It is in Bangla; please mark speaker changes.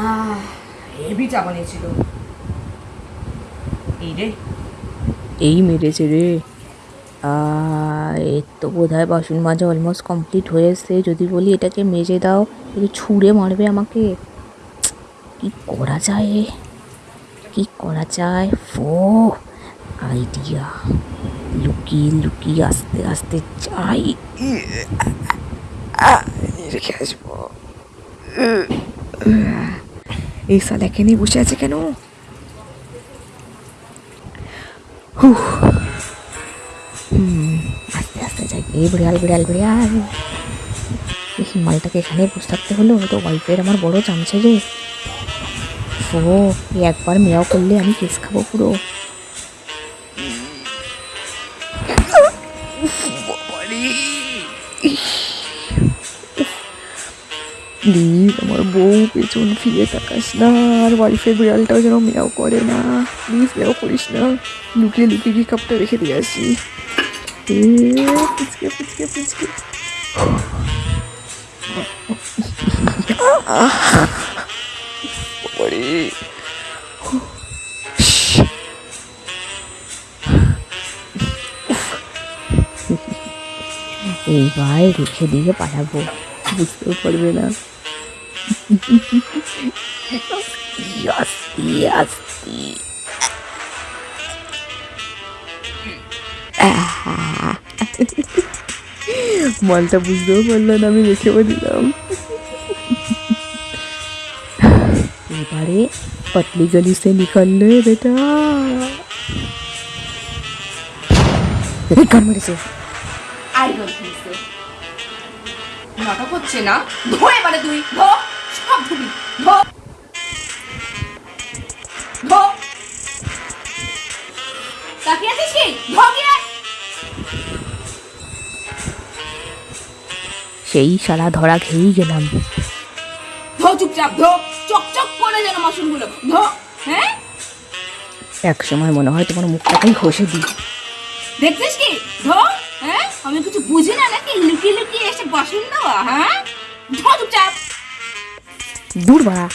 Speaker 1: আহ হেভি চাপানি ছিল এই রে
Speaker 2: এই মেরেছে রে এর তো বোধ হয় বাসন মাজা অলমোস্ট কমপ্লিট হয়ে এসছে যদি বলি এটাকে মেজে দাও একটু ছুঁড়ে মারবে আমাকে কি করা যায় কি করা যায় ফো আইডিয়া লুকিয়ে লুকিয়ে আস্তে আস্তে যাই রেখে আসব এই সাল এখানে বসে আছে কেন? হুহ। হুম, আস্তে আস্তে যাই। এই বিড়াল বিড়াল বিড়াল। এই মালটাকে এখানে বসে থাকতে হলো। তো ওয়াইফের আমার বড় চামচে রে ও একবার মেয়াও করলে আমি কেস খাব পুরো। প্লিজ আমার বউ পেছন ফিরে তাকাস না। আর ওয়াইফের বিড়ালটাও যেন মেয়াও করে না। প্লিজ মেয়াও করিস না। লুকিয়ে লুকিয়ে গিয়ে কাপটা রেখে দিয়ে আসি। পুচকে পুচকে পুচকে। এইবার রেখে দিয়ে পালাবো। বুঝতেও পারবে না। আস্তে আস্তে মালটা বুঝতেও পারল আমি রেখে দিলাম এবারে পটলি গলি সে নিকললে বেটা। কান মেরেছে।
Speaker 1: আই ডোন্ট নাটক হচ্ছে না? ধো এবারে তুই ধো। সব ধুবি ধো। ধো। তাকিয়ে আছিস কি? ধো গিয়ে।
Speaker 2: সেই শালা ধরা খেয়েই গেলাম।
Speaker 1: ধো চুপচাপ ধো। চকচক করে যেন মাসুলগুলো ধো হ্যাঁ?
Speaker 2: এক সময় মনে হয় তোমার মুখটাকেই ঘষে দিই।
Speaker 1: দেখছিস কি? ধো হ্যাঁ? আমি কিছু বুঝি না নাকি? লুকিয়ে লুকিয়ে এসে বাসন দেওয়া হ্যাঁ? ধো চুপচাপ।
Speaker 2: দূর বাড়া